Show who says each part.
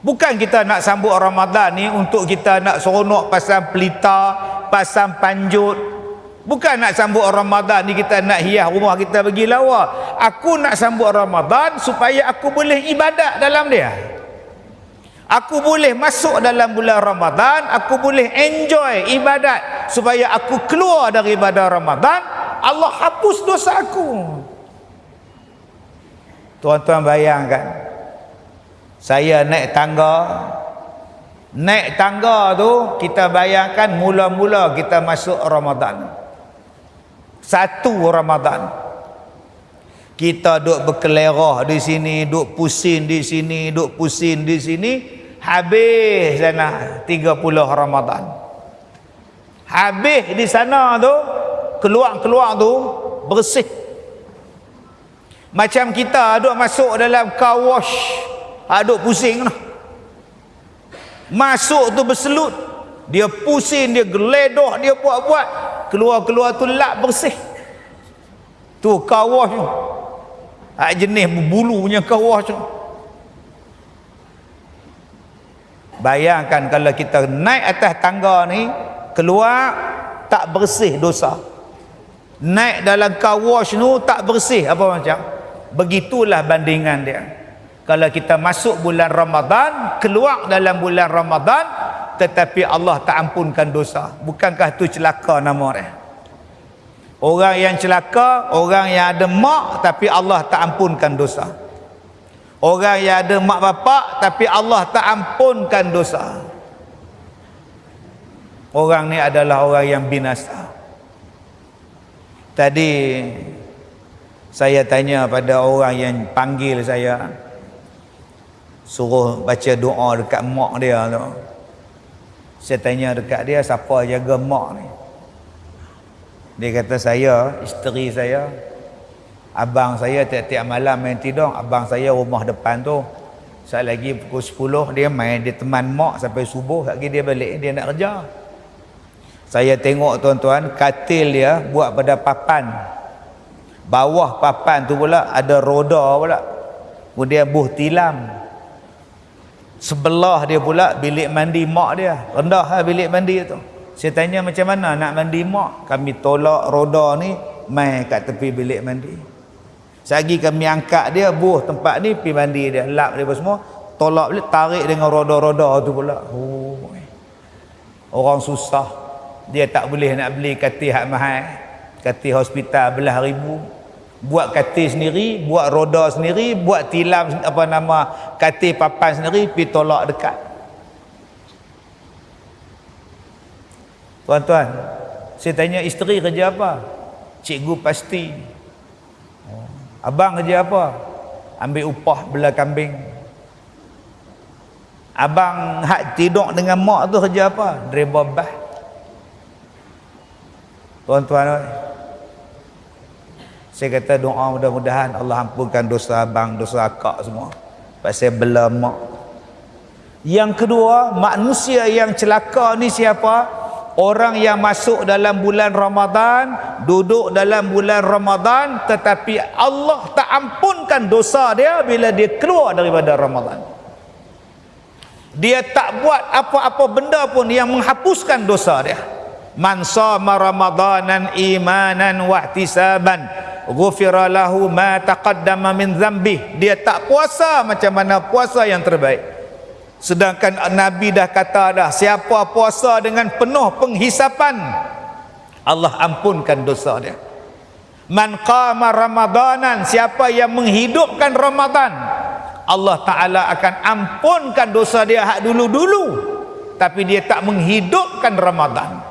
Speaker 1: bukan kita nak sambut Ramadan ni untuk kita nak seronok pasang pelita pasang panjut bukan nak sambut Ramadan ni kita nak hias rumah kita bagi lawa aku nak sambut Ramadan supaya aku boleh ibadat dalam dia Aku boleh masuk dalam bulan Ramadan, aku boleh enjoy ibadat supaya aku keluar dari ibadah Ramadan, Allah hapus dosa aku. Tuan-tuan bayangkan. Saya naik tangga. Naik tangga tu kita bayangkan mula-mula kita masuk Ramadan. Satu Ramadan. Kita duk berkelerah di sini, duk pusing di sini, duk pusing di sini habis sana 30 Ramadan habis di sana tu keluar-keluar tu bersih macam kita duk masuk dalam car wash duk pusing lah masuk tu berselut. Dia pusing dia geledoh dia buat-buat. Keluar-keluar tu lap bersih. Tu car wash tu jenis berbulunya car wash tu. Bayangkan kalau kita naik atas tangga ni keluar tak bersih dosa. Naik dalam car wash tu tak bersih. Apa macam. Begitulah bandingan dia. Kalau kita masuk bulan Ramadan, keluar dalam bulan Ramadan tetapi Allah tak ampunkan dosa. Bukankah tu celaka nama dia? Orang yang celaka, orang yang ada mak tapi Allah tak ampunkan dosa. Orang yang ada mak bapak tapi Allah tak ampunkan dosa. Orang ni adalah orang yang binasa. Tadi saya tanya pada orang yang panggil saya suruh baca doa dekat mak dia tu. Saya tanya dekat dia siapa jaga mak ni. Dia kata saya, isteri saya, Abang saya tiap-tiap malam main tidur, abang saya rumah depan tu. Saat lagi pukul 10 dia main dia teman mak sampai subuh, lagi dia balik dia nak kerja. Saya tengok tuan-tuan, katil dia buat pada papan. Bawah papan tu pula ada roda pula. Kemudian buh tilam. Sebelah dia pula bilik mandi mak dia. Rendah lah bilik mandi tu. Saya tanya macam mana nak mandi mak? Kami tolak roda ni main kat tepi bilik mandi. Sagi kami angkat dia buh tempat ni pi mandi dia lap dia semua tolak balik tarik dengan roda-roda tu pula. Oh. Orang susah. Dia tak boleh nak beli katil hak mahal. Katil hospital belah ribu. Buat katil sendiri, buat roda sendiri, buat tilam apa nama katil papan sendiri pi tolak dekat. Tuan-tuan, saya tanya isteri kerja apa? Cikgu pasti. Abang kerja apa? Ambil upah bela kambing. Abang hak tidur dengan mak tu kerja apa? Driver bas. Tuan-tuan Saya kata doa mudah-mudahan Allah ampunkan dosa abang, dosa akak semua. Pasal bela mak. Yang kedua, manusia yang celaka ni siapa? orang yang masuk dalam bulan Ramadan duduk dalam bulan Ramadan tetapi Allah tak ampunkan dosa dia bila dia keluar daripada Ramadan dia tak buat apa-apa benda pun yang menghapuskan dosa dia man sama ramadanan imanan wa ihtisaban ghufira lahu ma taqaddama min dhanbi dia tak puasa macam mana puasa yang terbaik Sedangkan Nabi dah kata dah siapa puasa dengan penuh penghisapan Allah ampunkan dosa dia. Man qama ramadanan siapa yang menghidupkan Ramadan Allah Taala akan ampunkan dosa dia hak dulu-dulu tapi dia tak menghidupkan Ramadan.